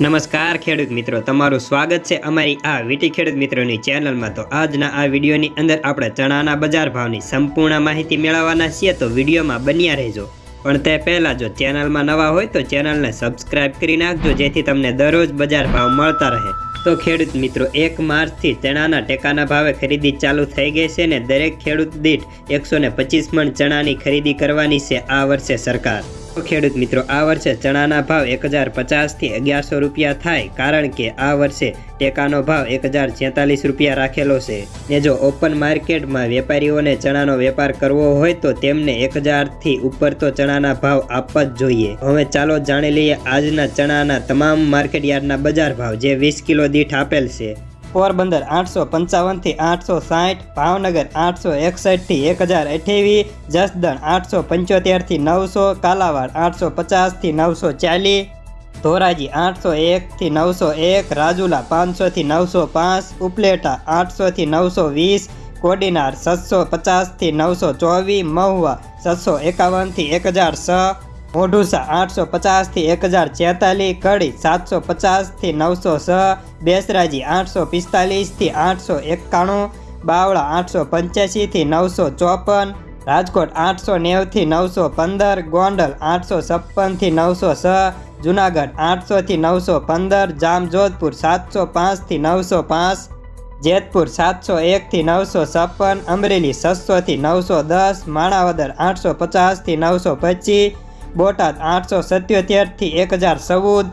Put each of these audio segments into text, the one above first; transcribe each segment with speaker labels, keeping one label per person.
Speaker 1: નમસ્કાર ખેડૂત મિત્રો, તમારું સ્વાગત છે અમારી આ વીટી ખેડૂત મિત્રોની ચેનલમાં. તો આજના આ વિડીયોની અંદર આપણે ચણાના બજાર ભાવની સંપૂર્ણ માહિતી મેળવવાના છીએ, તો વિડીયોમાં બન્યા રહેજો. પણ તે પહેલાં જો ચેનલમાં નવા હોય, તો ચેનલને સબસ્ક્રાઇબ કરી નાખજો, જેથી તમને દરરોજ બજાર ભાવ મળતા રહે. તો ખેડૂત મિત્રો, એક માર્ચથી ચણાના ટેકાના ભાવે ખરીદી ચાલુ થઈ ગઈ છે ને દરેક ખેડૂત દીઠ એકસો મણ ચણાની ખરીદી કરવાની છે આ વર્ષે સરકાર. ખેડૂત મિત્રો, આ વર્ષે ચણાના ભાવ એક હજાર પચાસથી અગિયારસો રૂપિયા થાય કારણ કે આ વર્ષે ટેકાનો ભાવ એક હજાર છેતાલીસ રૂપિયા રાખેલો છે. ને જો ઓપન માર્કેટમાં વેપારીઓને ચણાનો વેપાર કરવો હોય તો તેમને એક હજારથી ઉપર તો ચણાના ભાવ આપવા જ જોઈએ. હવે ચાલો જાણી લઈએ આજના ચણાના તમામ માર્કેટ યાર્ડના બજાર ભાવ, જે વીસ કિલો દીઠ આપેલ છે. પોરબંદર આઠસો પંચાવનથી આઠસો સાઠ, ભાવનગર આઠસો એકસઠથી એક હજાર અઠ્યાવીસ, જસદણ આઠસો પંચોતેરથી નવસો, કાલાવાડ આઠસો પચાસથી નવસો ચાલીસ, ધોરાજી આઠસો એકથી નવસો એક, રાજુલા પાંચસોથી નવસો પાંચ, ઉપલેટા આઠસોથી નવસો વીસ, કોડીનાર સાતસો પચાસથી નવસો ચોવીસ, મહુવા સાતસો એકાવનથી એક હજાર છ મોઢુસા આઠસો પચાસથી એક હજાર છેતાલીસ, કડી સાતસો પચાસથી નવસો છ બેસરાજી આઠસો પિસ્તાલીસથી આઠસો એકાણું બાવળા આઠસો પંચ્યાસીથી નવસો ચોપન રાજકોટ આઠસો નેવથી નવસો પંદર ગોંડલ આઠસો છપ્પનથી નવસો છ જુનાગઢ આઠસોથી નવસો પંદર જામજોધપુર સાતસો પાંચથી નવસો પાંચ જેતપુર સાતસો એકથી નવસો છપ્પન અમરેલી છસોથી નવસો દસ માણાવદર આઠસો પચાસથી નવસો પચીસ બોટાદ આઠસો સત્યોતેરથી એક હજાર ચૌદ,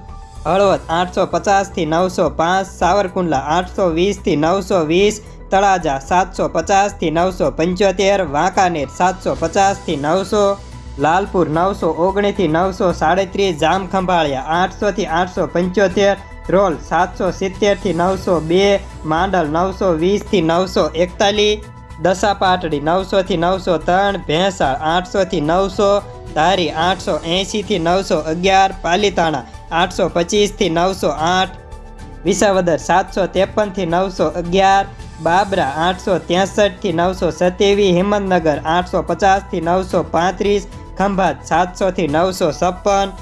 Speaker 1: હળવદ આઠસો પચાસથી નવસો પાંચ, સાવરકુંડલા આઠસો વીસથી નવસો વીસ, તળાજા સાતસો પચાસથી નવસો પંચોતેર, વાંકાનેર સાતસો પચાસથી નવસો, લાલપુર નવસો ઓગણીસથી નવસો સાડત્રીસ, જામખંભાળિયા આઠસોથી આઠસો પંચોતેર, રોલ સાતસો સિત્તેરથી નવસો બે, માંડલ નવસો વીસથી નવસો એકતાલીસ, દસાપાટડી નવસોથી નવસો ત્રણ, ભેંસાળ આઠસોથી નવસો ધારી આઠસો એંશીથી નવસો અગિયાર, પાલીતાણા આઠસો પચીસથી નવસો આઠ, વિસાવદર સાતસો ત્રેપનથી નવસો અગિયાર, બાબરા આઠસો ત્રેસઠથી નવસો સત્યાવીસ, હિંમતનગર આઠસો પચાસથી નવસો પાંત્રીસ, ખંભાત સાતસોથી નવસો છપ્પન.